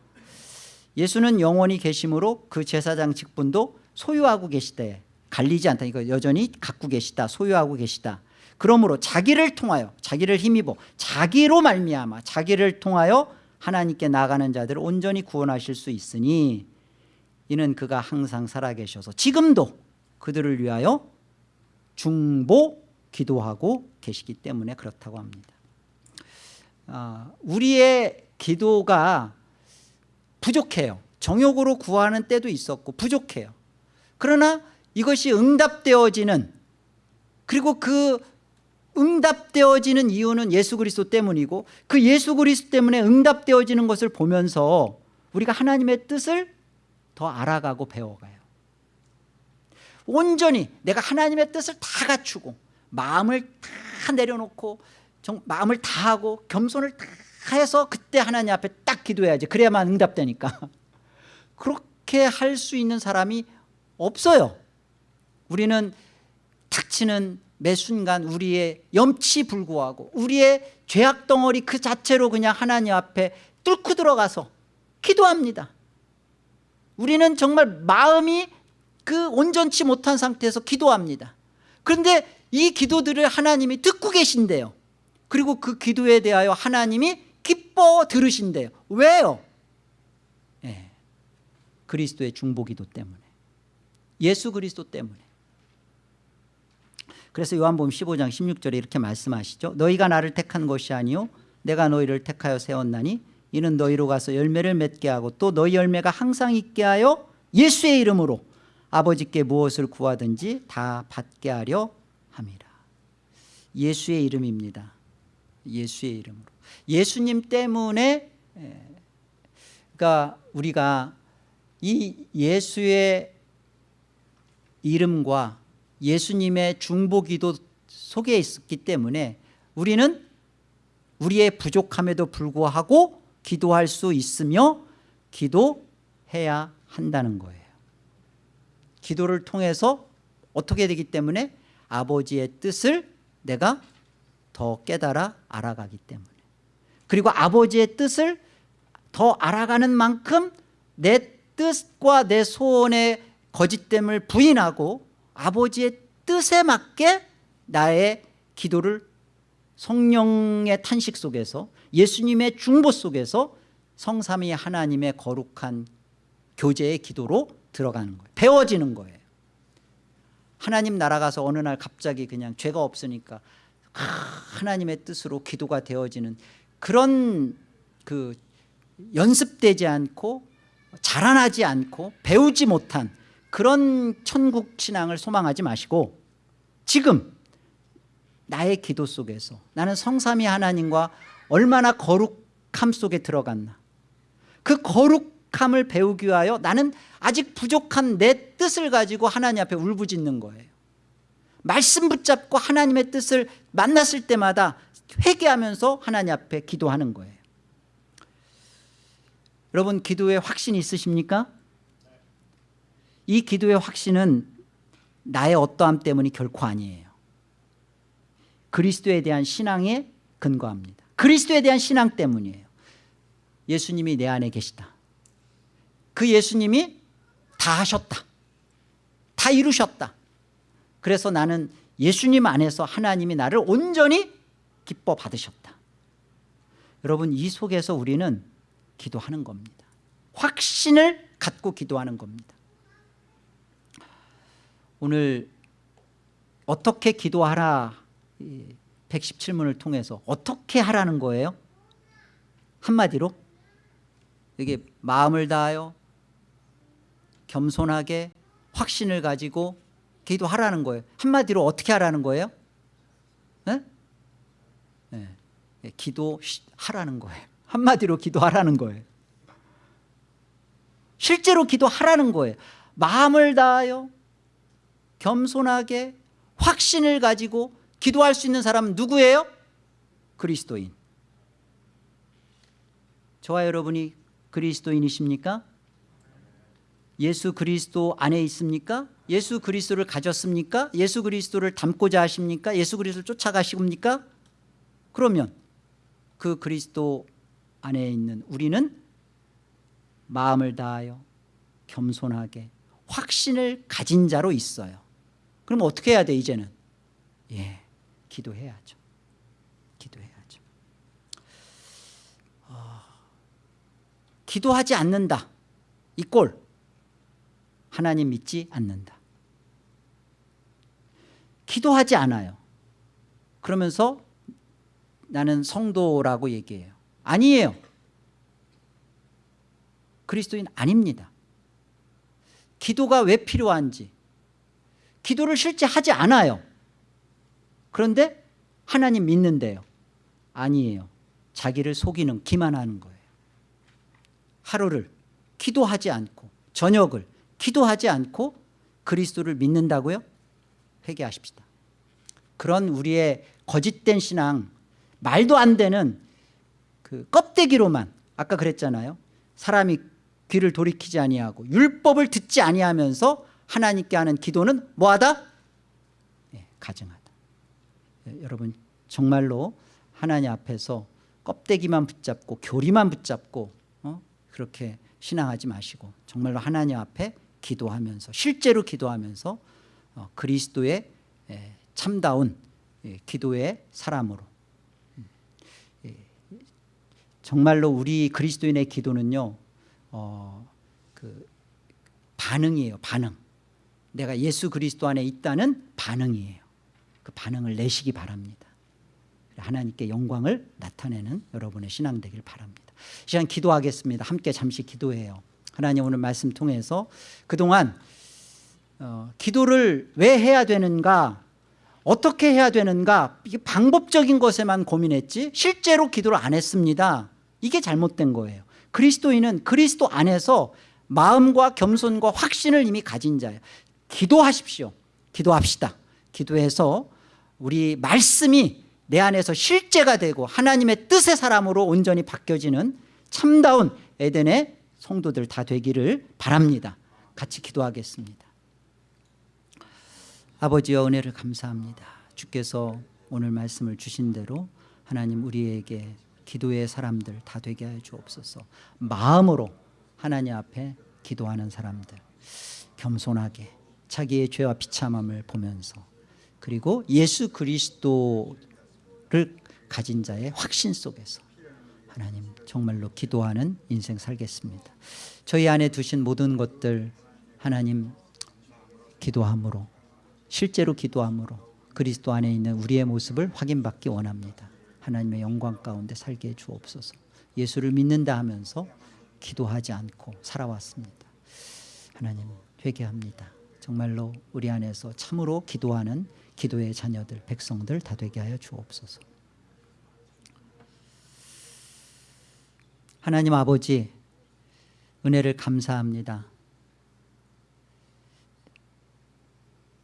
예수는 영원히 계심으로 그 제사장 직분도 소유하고 계시되 갈리지 않다. 이거 여전히 갖고 계시다 소유하고 계시다. 그러므로 자기를 통하여 자기를 힘입어 자기로 말미암아 자기를 통하여 하나님께 나가는 자들을 온전히 구원하실 수 있으니 이는 그가 항상 살아계셔서 지금도 그들을 위하여 중보 기도하고 계시기 때문에 그렇다고 합니다. 아, 우리의 기도가 부족해요. 정욕으로 구하는 때도 있었고 부족해요. 그러나 이것이 응답되어지는 그리고 그 응답되어지는 이유는 예수 그리스도 때문이고 그 예수 그리스도 때문에 응답되어지는 것을 보면서 우리가 하나님의 뜻을 더 알아가고 배워가요. 온전히 내가 하나님의 뜻을 다 갖추고 마음을 다 내려놓고 정, 마음을 다 하고 겸손을 다 해서 그때 하나님 앞에 딱 기도해야지. 그래야만 응답되니까. 그렇게 할 수 있는 사람이 없어요 우리는 닥치는 매 순간 우리의 염치 불구하고 우리의 죄악 덩어리 그 자체로 그냥 하나님 앞에 뚫고 들어가서 기도합니다. 우리는 정말 마음이 그 온전치 못한 상태에서 기도합니다. 그런데 이 기도들을 하나님이 듣고 계신대요. 그리고 그 기도에 대하여 하나님이 기뻐 들으신대요. 왜요? 예, 그리스도의 중보기도 때문에 예수 그리스도 때문에 그래서 요한복음 15장 16절에 이렇게 말씀하시죠 너희가 나를 택한 것이 아니요 내가 너희를 택하여 세웠나니 이는 너희로 가서 열매를 맺게 하고 또 너희 열매가 항상 있게 하여 예수의 이름으로 아버지께 무엇을 구하든지 다 받게 하려 함이라. 예수의 이름입니다. 예수의 이름으로. 예수님 때문에 그러니까 우리가 이 예수의 이름과 예수님의 중보기도 속에 있었기 때문에 우리는 우리의 부족함에도 불구하고 기도할 수 있으며 기도해야 한다는 거예요. 기도를 통해서 어떻게 되기 때문에 아버지의 뜻을 내가 더 깨달아 알아가기 때문에. 그리고 아버지의 뜻을 더 알아가는 만큼 내 뜻과 내 소원의 거짓됨을 부인하고 아버지의 뜻에 맞게 나의 기도를 성령의 탄식 속에서 예수님의 중보 속에서 성삼위 하나님의 거룩한 교제의 기도로 들어가는 거예요. 배워지는 거예요. 하나님 나라 가서 어느 날 갑자기 그냥 죄가 없으니까 하나님의 뜻으로 기도가 되어지는 그런 그 연습되지 않고 자라나지 않고 배우지 못한 그런 천국 신앙을 소망하지 마시고 지금 나의 기도 속에서 나는 성삼위 하나님과 얼마나 거룩함 속에 들어갔나. 그 거룩함을 배우기 위하여 나는 아직 부족한 내 뜻을 가지고 하나님 앞에 울부짖는 거예요. 말씀 붙잡고 하나님의 뜻을 만났을 때마다 회개하면서 하나님 앞에 기도하는 거예요. 여러분 기도에 확신이 있으십니까? 이 기도의 확신은 나의 어떠함 때문이 결코 아니에요. 그리스도에 대한 신앙에 근거합니다. 그리스도에 대한 신앙 때문이에요. 예수님이 내 안에 계시다. 그 예수님이 다 하셨다. 다 이루셨다. 그래서 나는 예수님 안에서 하나님이 나를 온전히 기뻐 받으셨다. 여러분 이 속에서 우리는 기도하는 겁니다. 확신을 갖고 기도하는 겁니다 오늘 어떻게 기도하라 117문을 통해서 어떻게 하라는 거예요? 한마디로 이게 마음을 다하여 겸손하게 확신을 가지고 기도하라는 거예요 한마디로 어떻게 하라는 거예요? 네? 네. 기도하라는 거예요 한마디로 기도하라는 거예요 실제로 기도하라는 거예요 마음을 다하여 겸손하게 확신을 가지고 기도할 수 있는 사람은 누구예요? 그리스도인 저와 여러분이 그리스도인이십니까? 예수 그리스도 안에 있습니까? 예수 그리스도를 가졌습니까? 예수 그리스도를 닮고자 하십니까? 예수 그리스도를 쫓아가십니까? 그러면 그 그리스도 안에 있는 우리는 마음을 다하여 겸손하게 확신을 가진 자로 있어요 그럼 어떻게 해야 돼 이제는? 예, 기도해야죠. 기도해야죠. 어, 기도하지 않는다. 이 꼴. 하나님 믿지 않는다. 기도하지 않아요. 그러면서 나는 성도라고 얘기해요. 아니에요. 그리스도인 아닙니다. 기도가 왜 필요한지 기도를 실제 하지 않아요. 그런데 하나님 믿는데요. 아니에요. 자기를 속이는 기만하는 거예요. 하루를 기도하지 않고 저녁을 기도하지 않고 그리스도를 믿는다고요? 회개하십시다. 그런 우리의 거짓된 신앙 말도 안 되는 그 껍데기로만 아까 그랬잖아요. 사람이 귀를 돌이키지 아니하고 율법을 듣지 아니하면서 하나님께 하는 기도는 뭐하다? 네, 가증하다 네, 여러분 정말로 하나님 앞에서 껍데기만 붙잡고 교리만 붙잡고 어? 그렇게 신앙하지 마시고 정말로 하나님 앞에 기도하면서 실제로 기도하면서 어, 그리스도의 에, 참다운 예, 기도의 사람으로 음, 예, 정말로 우리 그리스도인의 기도는요 어, 그 반응이에요 반응 내가 예수 그리스도 안에 있다는 반응이에요. 그 반응을 내시기 바랍니다. 하나님께 영광을 나타내는 여러분의 신앙 되길 바랍니다. 이 시간 기도하겠습니다. 함께 잠시 기도해요. 하나님 오늘 말씀 통해서 그동안 어, 기도를 왜 해야 되는가 어떻게 해야 되는가 이게 방법적인 것에만 고민했지 실제로 기도를 안 했습니다. 이게 잘못된 거예요. 그리스도인은 그리스도 안에서 마음과 겸손과 확신을 이미 가진 자예요 기도하십시오. 기도합시다. 기도해서 우리 말씀이 내 안에서 실제가 되고 하나님의 뜻의 사람으로 온전히 바뀌어지는 참다운 에덴의 성도들 다 되기를 바랍니다. 같이 기도하겠습니다. 아버지여 은혜를 감사합니다. 주께서 오늘 말씀을 주신 대로 하나님 우리에게 기도의 사람들 다 되게 해 주옵소서. 마음으로 하나님 앞에 기도하는 사람들 겸손하게 자기의 죄와 비참함을 보면서 그리고 예수 그리스도를 가진 자의 확신 속에서 하나님 정말로 기도하는 인생 살겠습니다. 저희 안에 두신 모든 것들 하나님 기도함으로 실제로 기도함으로 그리스도 안에 있는 우리의 모습을 확인받기 원합니다. 하나님의 영광 가운데 살게 해 주옵소서. 예수를 믿는다 하면서 기도하지 않고 살아왔습니다. 하나님 회개합니다 정말로 우리 안에서 참으로 기도하는 기도의 자녀들 백성들 다 되게 하여 주옵소서. 하나님 아버지 은혜를 감사합니다.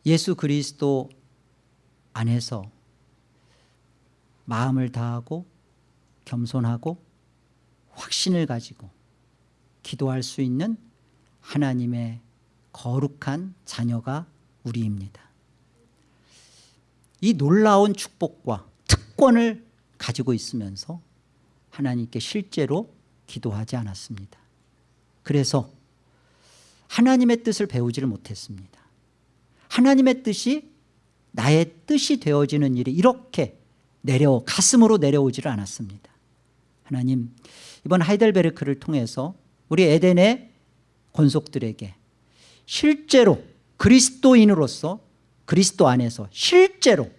예수 그리스도 안에서 마음을 다하고 겸손하고 확신을 가지고 기도할 수 있는 하나님의 거룩한 자녀가 우리입니다. 이 놀라운 축복과 특권을 가지고 있으면서 하나님께 실제로 기도하지 않았습니다. 그래서 하나님의 뜻을 배우지를 못했습니다. 하나님의 뜻이 나의 뜻이 되어지는 일이 이렇게 내려 가슴으로 내려오지를 않았습니다. 하나님 이번 하이델베르크를 통해서 우리 에덴의 권속들에게 실제로 그리스도인으로서 그리스도 안에서 실제로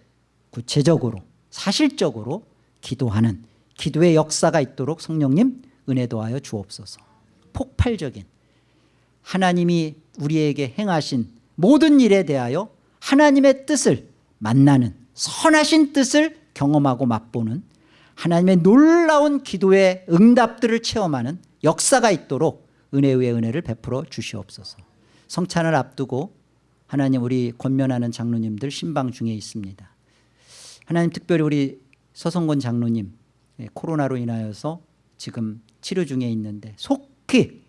구체적으로 사실적으로 기도하는 기도의 역사가 있도록 성령님 은혜 도 하여 주옵소서. 폭발적인 하나님이 우리에게 행하신 모든 일에 대하여 하나님의 뜻을 만나는 선하신 뜻을 경험하고 맛보는 하나님의 놀라운 기도의 응답들을 체험하는 역사가 있도록 은혜의 은혜를 베풀어 주시옵소서 성찬을 앞두고 하나님 우리 권면하는 장로님들 신방 중에 있습니다. 하나님 특별히 우리 서성권 장로님 예, 코로나로 인하여서 지금 치료 중에 있는데 속히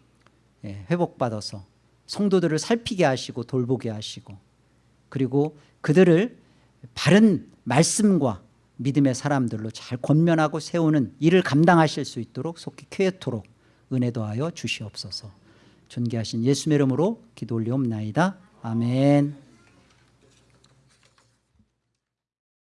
예, 회복받아서 성도들을 살피게 하시고 돌보게 하시고 그리고 그들을 바른 말씀과 믿음의 사람들로 잘 권면하고 세우는 일을 감당하실 수 있도록 속히 쾌토록 은혜 도하여 주시옵소서 존귀하신 예수의 이름으로 기도 올리옵나이다. 아멘